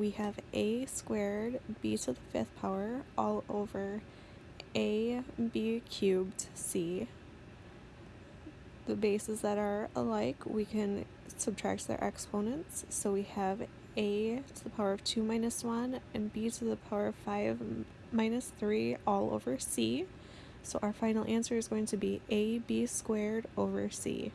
we have a squared b to the fifth power all over a b cubed c. The bases that are alike, we can subtract their exponents. So we have a to the power of 2 minus 1 and b to the power of 5 minus 3 all over c. So our final answer is going to be ab squared over c.